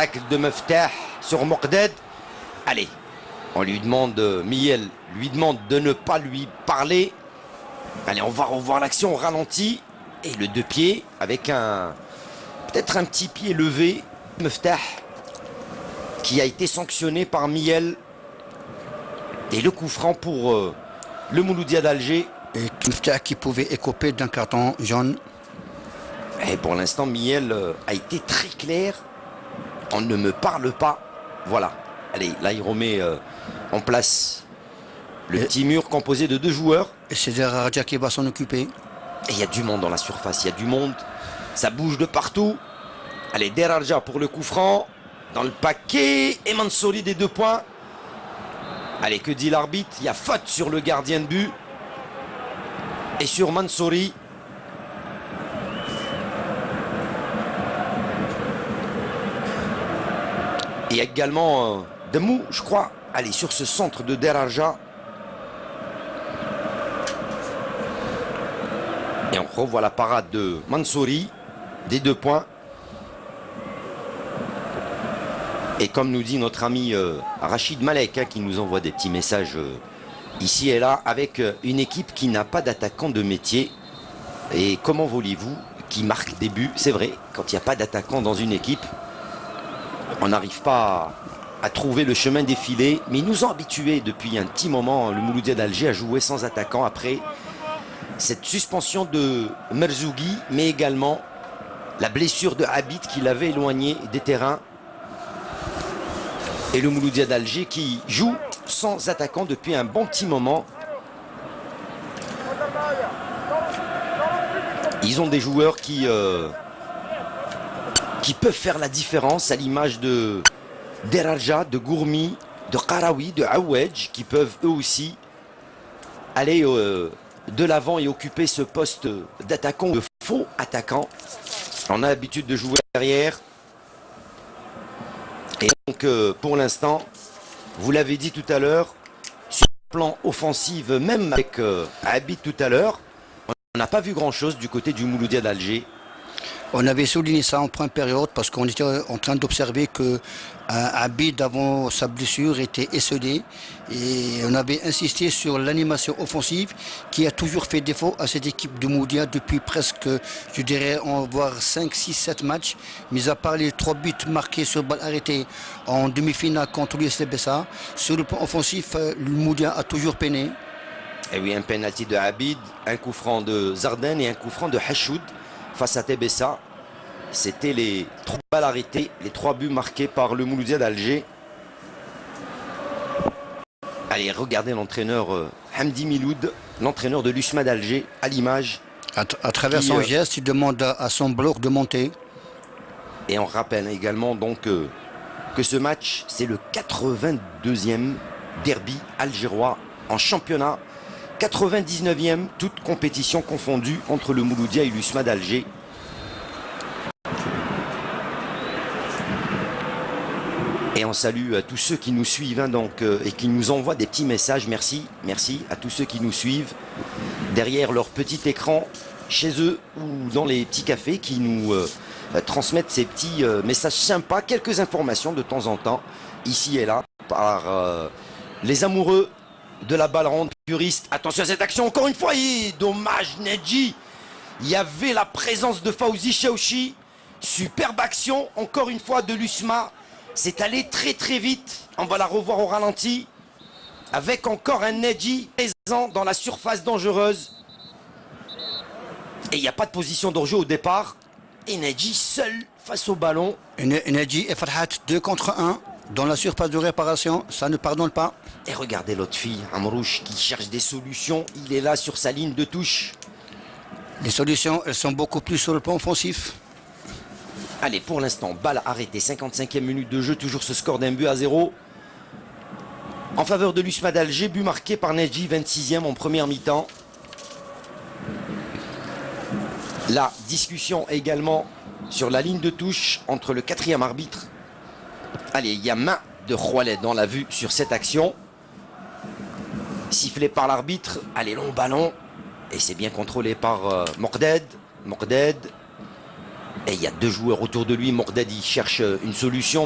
tacle de Meftah sur Mokded. Allez, on lui demande, euh, Miel lui demande de ne pas lui parler. Allez, on va revoir l'action au ralenti. Et le deux pieds avec un, peut-être un petit pied levé. Meftah qui a été sanctionné par Miel. Et le coup franc pour euh, le Mouloudia d'Alger. Et Meftah qui pouvait écoper d'un carton jaune. Et pour l'instant, Miel euh, a été très clair. On ne me parle pas. Voilà. Allez, là, il remet euh, en place le petit mur composé de deux joueurs. Et c'est Raja qui va s'en occuper. Et il y a du monde dans la surface, il y a du monde. Ça bouge de partout. Allez, Derarja pour le coup franc. Dans le paquet. Et Mansouri des deux points. Allez, que dit l'arbitre? Il y a faute sur le gardien de but. Et sur Mansouri. Et également euh, Demou, je crois. Allez, sur ce centre de Derarja. Et on revoit la parade de Mansouri, des deux points. Et comme nous dit notre ami euh, Rachid Malek, hein, qui nous envoie des petits messages euh, ici et là, avec une équipe qui n'a pas d'attaquant de métier. Et comment voulez-vous qui marque des buts? C'est vrai, quand il n'y a pas d'attaquant dans une équipe, on n'arrive pas à, trouver le chemin défilé. Mais ils nous ont habitués depuis un petit moment, le Mouloudia d'Alger, à jouer sans attaquant après cette suspension de Merzougi, mais également la blessure de Habit qui l'avait éloigné des terrains. Et le Mouloudia d'Alger qui joue sans attaquant depuis un bon petit moment. Ils ont des joueurs qui, euh, qui peuvent faire la différence à l'image de Deraja, de Gourmi, de Karawi, de Aouedj, qui peuvent eux aussi aller euh, de l'avant et occuper ce poste d'attaquant, de faux attaquant. On a l'habitude de jouer derrière. Et donc, euh, pour l'instant, vous l'avez dit tout à l'heure, sur le plan offensif, même avec euh, Habit tout à l'heure, on n'a pas vu grand-chose du côté du Mouloudia d'Alger. On avait souligné ça en première période parce qu'on était en train d'observer que Abid avant sa blessure était esselé et on avait insisté sur l'animation offensive qui a toujours fait défaut à cette équipe de Moudia depuis presque, je dirais, on va voir 5, 6, 7 matchs, mis à part les trois buts marqués sur balle arrêtée en demi-finale contre l'USL Bessa. Sur le plan offensif, le Moudia a toujours peiné. Et oui, un penalty de Abid, un coup franc de Zarden et un coup franc de Hachoud face à Tebessa. C'était les trois balles arrêtées, les trois buts marqués par le Mouloudia d'Alger. Allez, regardez l'entraîneur euh, Hamdi Miloud, l'entraîneur de l'USMA d'Alger, à l'image. À, à, travers qui, son euh, geste, il demande à, à, son bloc de monter. Et on rappelle également donc euh, que ce match, c'est le 82e derby algérois en championnat. 99e, toute compétition confondue entre le Mouloudia et l'USMA d'Alger. Et on salue à tous ceux qui nous suivent hein, donc, euh, et qui nous envoient des petits messages. Merci, merci à tous ceux qui nous suivent derrière leur petit écran chez eux ou dans les petits cafés qui nous euh, transmettent ces petits euh, messages sympas, quelques informations de temps en temps, ici et là, par euh, les amoureux de la balle ronde puriste. Attention à cette action, encore une fois, et dommage Nedji. Il y avait la présence de Fauzi Chaouchi. Superbe action, encore une fois, de l'USMA. C'est allé très très vite. On va la revoir au ralenti. Avec encore un Nedji présent dans la surface dangereuse. Et il n'y a pas de position d'enjeu au départ. Et Nedji seul face au ballon. Nedji et Farhat 2 contre 1 dans la surface de réparation. Ça ne pardonne pas. Et regardez l'autre fille, Amrouche, qui cherche des solutions. Il est là sur sa ligne de touche. Les solutions, elles sont beaucoup plus sur le plan offensif. Allez, pour l'instant, balle arrêtée, 55e minute de jeu, toujours ce score d'un but à zéro. En faveur de l'USMA d'Alger, but marqué par Nedji, 26e en première mi-temps. La discussion également sur la ligne de touche entre le quatrième arbitre. Allez, il y a main de Roilet dans la vue sur cette action. Sifflé par l'arbitre. Allez, long ballon. Et c'est bien contrôlé par euh, Morded. Morded. Et il y a deux joueurs autour de lui. Morded, il cherche une solution.